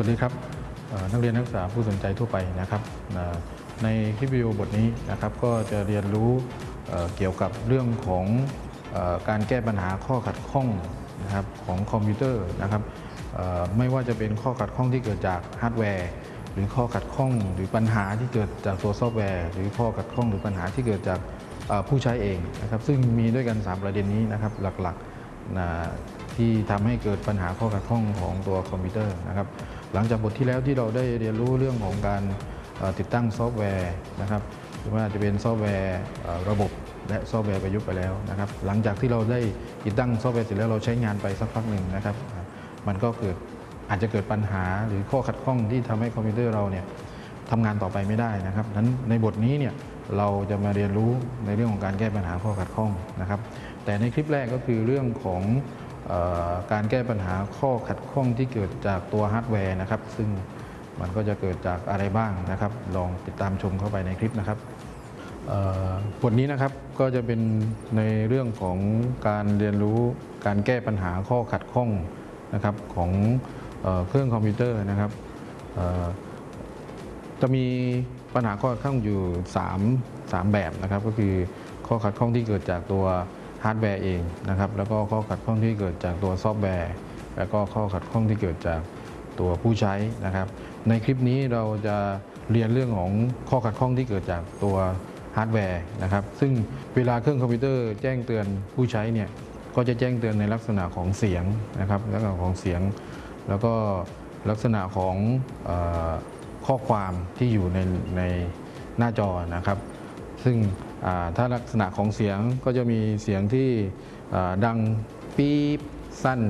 สวัสดีครับนักเรียนนักศึกษาผู้สนใจทั่วไปนะครับในคลิปวิดีโอบทนี้นะครับก็จะเรียนรู้เกี่ยวกับเรื่องของอการแก้ปัญหาข้อขัดข้องนะครับของคอมพิวเตอร์นะครับไม่ว่าจะเป็นข้อขัดข้องที่เกิดจากฮาร์ดแวร์หรือข้อขัดข้องหรือปัญหาที่เกิดจากตัวซอฟต์แวร์หรือข้อขัดข้องหรือปัญหาที่เกิดจากผู้ใช้เองนะครับซึ่งมีด้วยกัน 3 ประเด็นนี้นะครับหลักๆนะ ที่ทำให้เกิดปัญหาข้อขัดข้องของตัวคอมพิวเตอร์นะครับ หลังจากบทที่แล้วที่เราได้เรียนรู้เรื่องของการติดตั้งซอฟต์แวร์นะครับหรือว่าจะเป็นซอฟต์แวร์ระบบและซอฟต์แวร์ประยุกต์ไปแล้วนะครับ หลังจากที่เราได้ติดตั้งซอฟต์แวร์เสร็จแล้วเราใช้งานไปสักพักหนึ่งนะครับ มันก็เกิดอาจจะเกิดปัญหาหรือข้อขัดข้องที่ทำให้คอมพิวเตอร์เราเนี่ยทำงานต่อไปไม่ได้นะครับนั้นในบทนี้เนี่ยเราจะมาเรียนรู้ในเรื่องของการแก้ปัญหาข้อขัดข้องนะครับ แต่ในคลิปแรกก็คือเรื่องของ การแก้ปัญหาข้อขัดข้องที่เกิดจากตัวฮาร์ดแวร์นะครับ ซึ่งมันก็จะเกิดจากอะไรบ้างนะครับ ลองติดตามชมเข้าไปในคลิปนะครับบทนี้นะครับก็จะเป็นในเรื่องของการเรียนรู้การแก้ปัญหาข้อขัดข้องนะครับของเออเครื่องคอมพิวเตอร์นะครับจะมีปัญหาข้อขัดข้องอยู่ 3 3 แบบนะครับ ก็คือข้อขัดข้องที่เกิดจากตัว ฮาร์ดแวร์เองนะครับแล้วก็ข้อขัดข้องที่เกิดจากตัวซอฟต์แวร์ แล้วก็ข้อขัดข้องที่เกิดจากตัวผู้ใช้นะครับ ในคลิปนี้เราจะเรียนเรื่องของข้อขัดข้องที่เกิดจากตัวฮาร์ดแวร์นะครับ ซึ่งเวลาเครื่องคอมพิวเตอร์แจ้งเตือนผู้ใช้เนี่ยก็จะแจ้งเตือนในลักษณะของเสียงนะครับลักษณะของเสียง แล้วก็ลักษณะของอข้อความที่อยู่ในในหน้าจอนะครับ ซึ่งถ้าลักษณะของเสียงก็จะมีเสียงที่ดังปี๊บสั้น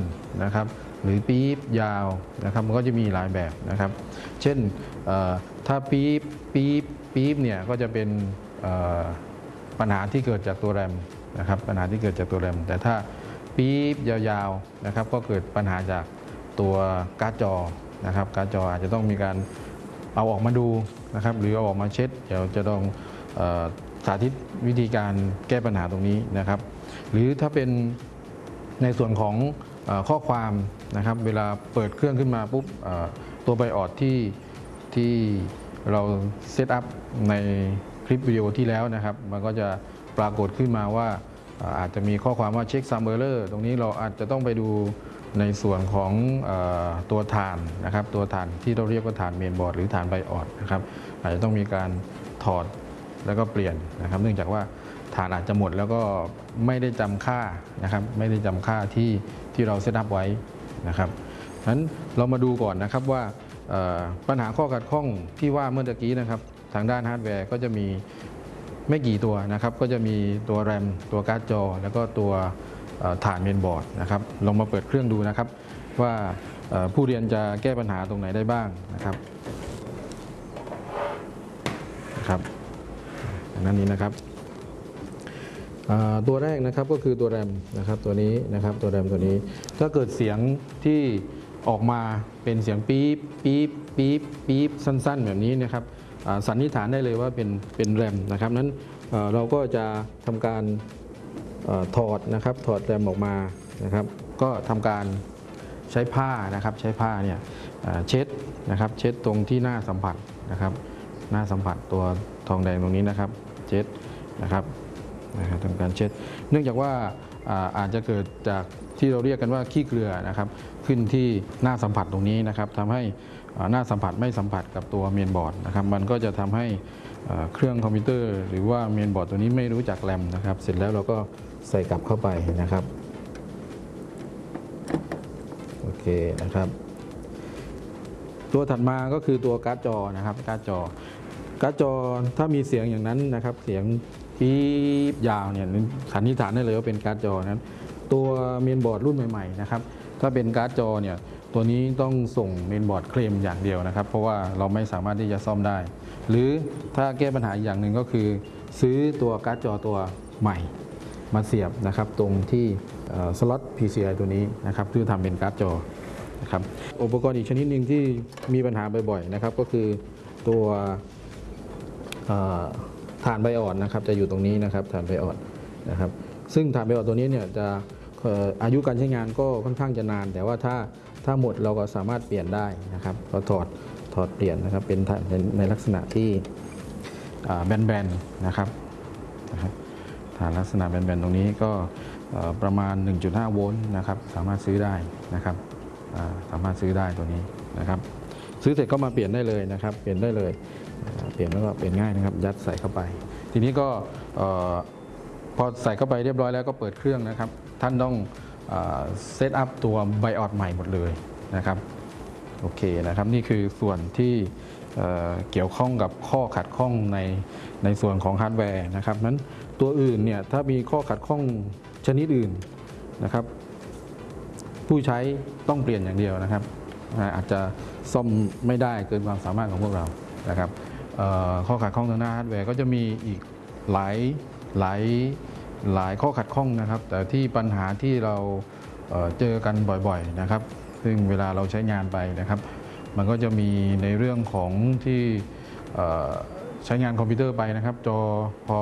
นะครับ หรือปี๊บยาวนะครับมันก็จะมีหลายแบบนะครับ เช่นถ้าปี๊บปี๊บปี๊บเนี่ยก็จะเป็นปัญหาที่เกิดจากตัวแรมนะครับปัญหาที่เกิดจากตัวแรม แต่ถ้าปี๊บยาวๆนะครับ ก็เกิดปัญหาจากตัวการ์ดจอนะครับการ์ดจออาจจะต้องมีการเอาออกมาดูนะครับ หรือเอาออกมาเช็ด เดี๋ยวจะลอง สาธิตวิธีการแก้ปัญหาตรงนี้นะครับ หรือถ้าเป็นในส่วนของอข้อความนะครับ เวลาเปิดเครื่องขึ้นมาปุ๊บตัว BIOS ที่ที่เรา setup ในคลิปวิดีโอที่แล้วนะครับ มันก็จะปรากฏขึ้นมาว่าอาจจะมีข้อความว่า checksum error ตรงนี้เราอาจจะต้องไปดูในส่วนของอตัวถ่านนะครับ ตัวถ่านที่เราเรียกว่าถ่านเมนบอร์ดหรือถ่าน BIOS นะครับ อาจจะต้องมีการถอด แล้วก็เปลี่ยนนะครับ เนื่องจากว่าถ่านอาจจะหมดแล้วก็ไม่ได้จำค่านะครับ ไม่ได้จำค่าที่ที่เรา setup ไว้นะครับนั้นเรามาดูก่อนนะครับว่าปัญหาข้อขัดข้องที่ว่าเมื่อกี้นะครับ ทางด้านฮาร์ดแวร์ก็จะมีไม่กี่ตัวนะครับ ก็จะมีตัวแรมตัวการ์ดจอ แล้วก็ตัวถ่านเมนบอร์ดนะครับลองมาเปิดเครื่องดูนะครับ ว่าผู้เรียนจะแก้ปัญหาตรงไหนได้บ้างนะครับ อันนั้นนี้นะครับตัวแรกนะครับก็คือตัวแรมนะครับตัวนี้นะครับตัวแรมตัวนี้ ถ้าเกิดเสียงที่ออกมาเป็นเสียงปี๊บปี๊บปี๊บปี๊บสั้น ๆ แบบนี้นะครับสันนิษฐานได้เลยว่าเป็นเป็นแรมนะครับนั้นเราก็จะทำการอถอดนะครับถอดแรมออกมานะครับ ก็ทำการใช้ผ้านะครับใช้ผ้าเนี่ยเช็ดนะครับเช็ดตรงที่หน้าสัมผัสนะครับ หน้าสัมผัสตัวทองแดงตรงนี้นะครับ เช็ดนะครับนะครับทำการเช็ด เนื่องจากว่าอาจจะเกิดจากที่เราเรียกกันว่าขี้เกลือนะครับ ขึ้นที่หน้าสัมผัสตรงนี้นะครับทำให้หน้าสัมผัสไม่สัมผัสกับตัวเมนบอร์ดนะครับ มันก็จะทำให้เครื่องคอมพิวเตอร์ หรือว่าเมนบอร์ดตัวนี้ไม่รู้จักแรมนะครับ เสร็จแล้วเราก็ใส่กลับเข้าไปนะครับโอเคนะครับ ตัวถัดมาก็คือตัวการ์ดจอนะครับการ์ดจอ การ์ดจอถ้ามีเสียงอย่างนั้นนะครับ เสียงปี๊บยาวเนี่ยสันนิษฐานได้เลยว่าเป็นการ์ดจอนั้น ตัวเมนบอร์ดรุ่นใหม่ๆนะครับถ้าเป็นการ์ดจอเนี่ยตัวนี้ต้องส่งเมนบอร์ดเคลมอย่างเดียวนะครับ เพราะว่าเราไม่สามารถที่จะซ่อมได้ หรือถ้าแก้ปัญหาอย่างหนึ่งก็คือ ซื้อตัวการ์ดจอตัวใหม่มาเสียบนะครับตรงที่สล็อต PCI ตัวนี้นะครับเพื่อทำเป็นการ์ดจอนะครับอุปกรณ์อีกชนิดหนึ่งที่มีปัญหาบ่อยๆนะครับก็คือตัว ฐานไบอ่อดนะครับจะอยู่ตรงนี้นะครับฐานไบอ่อดนะครับซึ่งฐานไบอ่อดตัวนี้เนี่ยจะอายุการใช้งานก็ค่อนข้างจะนาน แต่ว่าถ้าถ้าหมดเราก็สามารถเปลี่ยนได้นะครับก็ถอดถอดเปลี่ยนนะครับเป็นในลักษณะที่แบนๆนะครับฐานลักษณะแบนๆตรงนี้ก็ประมาณ 1.5 โวลต์นะครับสามารถซื้อได้นะครับสามารถซื้อได้ตัวนี้นะครับ ซื้อเสร็จก็มาเปลี่ยนได้เลยนะครับ เปลี่ยนได้เลย เปลี่ยนแล้วก็เปลี่ยนง่ายนะครับ ยัดใส่เข้าไป ทีนี้ก็พอใส่เข้าไปเรียบร้อยแล้วก็เปิดเครื่องนะครับ ท่านต้องเซตอัพตัวไบออดใหม่หมดเลยนะครับโอเคนะครับนี่คือส่วนที่เเกี่ยวข้องกับข้อขัดข้องในในส่วนของฮาร์ดแวร์นะครับนั้นตัวอื่นเนี่ยถ้ามีข้อขัดข้องชนิดอื่นนะครับ ผู้ใช้ต้องเปลี่ยนอย่างเดียวนะครับ อาอาจจะซ่อมไม่ได้เกินความสามารถของพวกเรานะครับข้อขัดข้องทางด้านฮาร์ดแวร์ก็จะมีอีกหลายหลายหลายข้อขัดข้องนะครับ แต่ที่ปัญหาที่เราเเจอกันบ่อยๆนะครับ ซึ่งเวลาเราใช้งานไปนะครับ มันก็จะมีในเรื่องของที่ใช้งานคอมพิวเตอร์ไปนะครับ จอพอ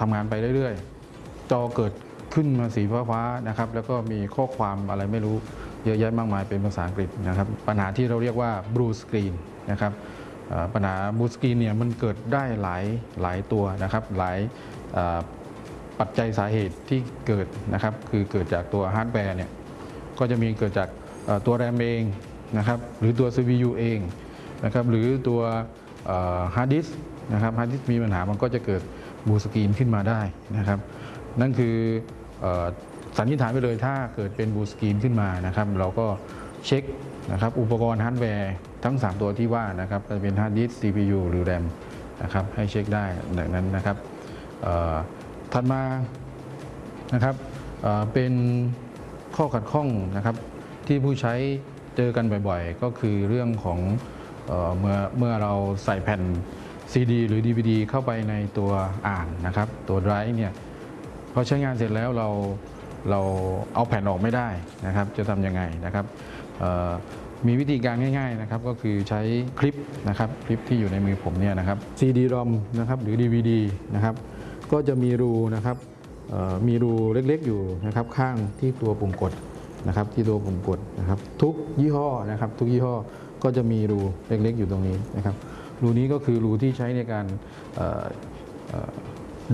ทำงานไปเรื่อยๆ จอเกิดขึ้นมาสีฟ้าๆนะครับ แล้วก็มีข้อความอะไรไม่รู้ เยอะแยะมากมายเป็นภาษาอังกฤษนะครับ ปัญหาที่เราเรียกว่า blue screen นะครับปัญหา blue screen เนี่ยมันเกิดได้หลายหลายตัวนะครับหลายปัจจัยสาเหตุที่เกิดนะครับคือเกิดจากตัวฮาร์ดแวร์เนี่ยก็จะมีเกิดจากตัวแรมเองนะครับหรือตัว CPU เองนะครับหรือตัวฮาร์ดดิสก์นะครับฮาร์ดดิสก์มีปัญหามันก็จะเกิด blue screen ขึ้นมาได้นะครับ นั่นคืออ สันนิษฐานไปเลยถ้าเกิดเป็น blue screen ขึ้นมานะครับ เราก็เช็คนะครับอุปกรณ์ฮาร์ดแวร์ทั้ง 3 ตัวที่ว่านะครับจะเป็นฮาร์ดดิส CPU หรือแรมนะครับให้เช็คได้ดังนั้นนะครับถัดมานะครับเเป็นข้อขัดข้องนะครับที่ผู้ใช้เจอกันบ่อยๆ ก็คือเรื่องของเออเมื่อเมื่อเราใส่แผ่น CD หรือ DVD เข้าไปในตัวอ่านนะครับ ตัวไดรฟ์เนี่ยพอใช้งานเสร็จแล้วเรา เราเอาแผ่นออกไม่ได้นะครับ จะทำยังไงนะครับมีวิธีการง่ายๆนะครับก็คือใช้คลิปนะครับคลิปที่อยู่ในมือผมเนี่ยนะครับ CD-ROM นะครับหรือ DVD นะครับก็จะมีรูนะครับมีรูเล็กๆอยู่นะครับข้างที่ตัวปุ่มกดนะครับที่ตัวปุ่มกดนะครับทุกยี่ห้อนะครับทุกยี่ห้อก็จะมีรูเล็กๆอยู่ตรงนี้นะครับรูนี้ก็คือรูที่ใช้ในการ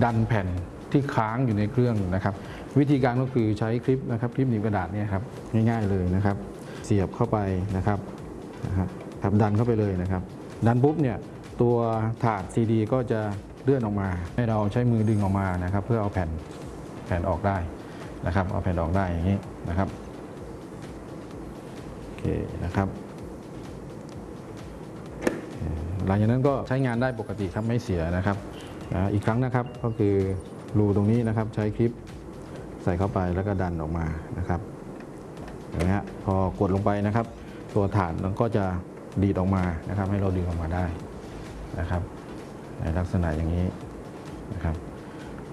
ดันแผ่น ที่ค้างอยู่ในเครื่องนะครับ วิธีการก็คือใช้คลิปนะครับคลิปหนีบกระดาษเนี่ยครับง่ายๆเลยนะครับ เสียบเข้าไปนะครับนะครับดันเข้าไปเลยนะครับ ดันปุ๊บเนี่ยตัวถาดซีดีก็จะเลื่อนออกมา ให้เราใช้มือดึงออกมานะครับ เพื่อเอาแผ่นแผ่นออกได้นะครับ เอาแผ่นออกได้อย่างนี้นะครับโอเคนะครับหลังจากนั้นก็ใช้งานได้ปกติครับไม่เสียนะครับอีกครั้งนะครับก็คือ รูตรงนี้นะครับใช้คลิปใส่เข้าไปแล้วก็ดันออกมานะครับเห็นไหมฮะพอกดลงไปนะครับ ตัวฐานมันก็จะดีดออกมานะครับ ให้เราดึงออกมาได้นะครับ ในลักษณะอย่างนี้นะครับ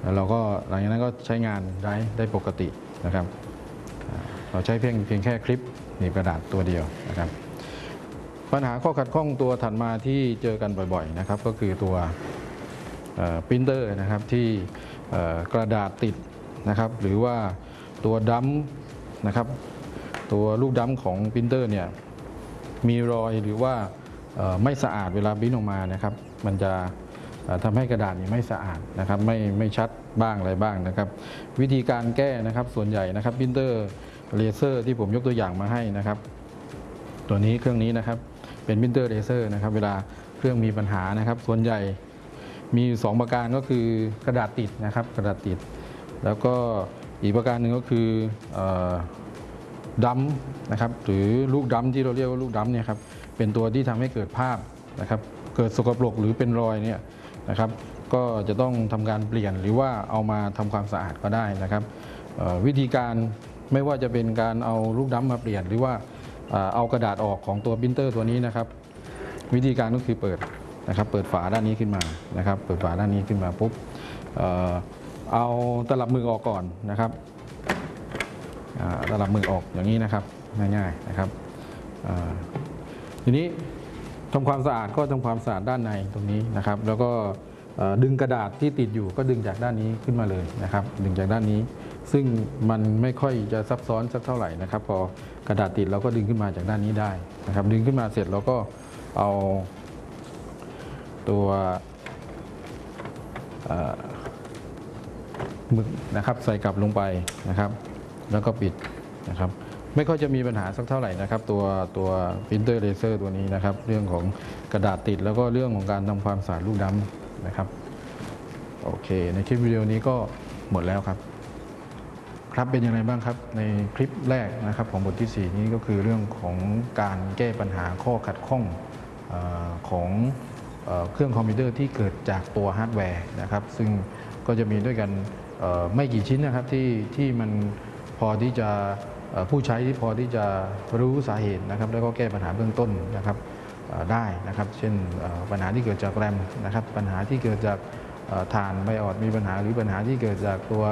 แล้วเราก็หลังจากนั้นก็ใช้งานได้ได้ปกตินะครับ เราใช้เพียงเพียงแค่คลิปหนีบกระดาษตัวเดียวนะครับ ปัญหาข้อขัดข้องตัวถัดมาที่เจอกันบ่อยๆนะครับ ก็คือตัวปรินเตอร์นะครับที่ กระดาษติดนะครับ หรือว่าตัว drum นะครับ ตัวลูก drum ของปรินเตอร์เนี่ยมีรอยหรือว่าไม่สะอาดเวลาบินออกมานะครับ มันจะเอ่อทำให้กระดาษนี่ไม่สะอาดนะครับ ไม่ไม่ชัดบ้างอะไรบ้างนะครับ วิธีการแก้นะครับส่วนใหญ่นะครับ printer laser ที่ผมยกตัวอย่างมาให้นะครับ ตัวนี้เครื่องนี้นะครับเป็น printer laser นะครับ เวลาเครื่องมีปัญหานะครับ ส่วนใหญ่ มีอยู่สองประการก็คือกระดาษติดนะครับกระดาษติด แล้วก็อีกประการหนึ่งก็คืออดัมนะครับหรือลูกดัมที่เราเรียกว่าลูกดัมเนี่ยครับเป็นตัวที่ทำให้เกิดภาพนะครับเกิดสกปรกหรือเป็นรอยเนี่ยนะครับก็จะต้องทำการเปลี่ยนหรือว่าเอามาทำความสะอาดก็ได้นะครับวิธีการไม่ว่าจะเป็นการเอาลูกดัมมาเปลี่ยน หรือว่าเอากระดาษออกของตัวปรินเตอร์ตัวนี้นะครับ วิธีการก็คือเปิด นะครับเปิดฝาด้านนี้ขึ้นมานะครับเปิดฝาด้านนี้ขึ้นมาปุ๊บเอาตลับมือออกก่อนนะครับอ่าระดับมือออกอย่างนี้นะครับง่ายๆนะครับทีนี้ทำความสะอาดก็ทำความสะอาดด้านในตรงนี้นะครับ แล้วก็ดึงกระดาษที่ติดอยู่ก็ดึงจากด้านนี้ขึ้นมาเลยนะครับ ดึงจากด้านนี้ ซึ่งมันไม่ค่อยจะซับซ้อนสักเท่าไหร่นะครับ พอกระดาษติดเราก็ดึงขึ้นมาจากด้านนี้ได้นะครับ ดึงขึ้นมาเสร็จเราก็เอา ตัวเอ่อหมึกนะครับใส่กลับลงไปนะครับ แล้วก็ปิดนะครับ ไม่ค่อยจะมีปัญหาสักเท่าไหร่นะครับ ตัวตัวพิมพ์เตอร์เลเซอร์ตัวนี้นะครับ เรื่องของกระดาษติดแล้วก็เรื่องของการทำความสะอาดลูกดำนะครับ โอเค ในคลิปวิดีโอนี้ก็หมดแล้วครับ ครับเป็นยังไงบ้างครับ ในคลิปแรกนะครับของบทที่ 4 นี้ก็คือเรื่องของการแก้ปัญหาข้อขัดข้องอของ เครื่องคอมพิวเตอร์ที่เกิดจากตัวฮาร์ดแวร์นะครับ ซึ่งก็จะมีด้วยกันไม่กี่ชิ้นนะครับที่ที่มันพอที่จะผู้ใช้ที่พอที่จะรู้สาเหตุนะครับ แล้วก็แก้ปัญหาเบื้องต้นนะครับได้นะครับ เช่นปัญหาที่เกิดจากแรมนะครับ ปัญหาที่เกิดจากฐานไบออดมีปัญหาหรือปัญหาที่เกิดจากตัว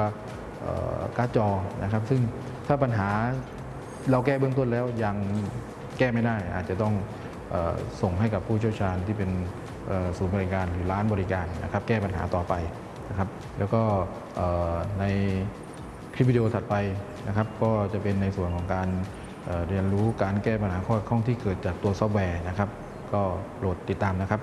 การ์ดจอนะครับ ซึ่งถ้าปัญหาเราแก้เบื้องต้นแล้วยังแก้ไม่ได้อาจจะต้อง ส่งให้กับผู้เชี่ยวชาญที่เป็นศูนย์บริการหรือร้านบริการนะครับแก้ปัญหาต่อไปนะครับแล้วก็ในคลิปวิดีโอถัดไปนะครับก็จะเป็นในส่วนของการเอ่อเรียนรู้การแก้ปัญหาข้อข้องที่เกิดจากตัวซอฟต์แวร์นะครับ ก็โปรดติดตามนะครับ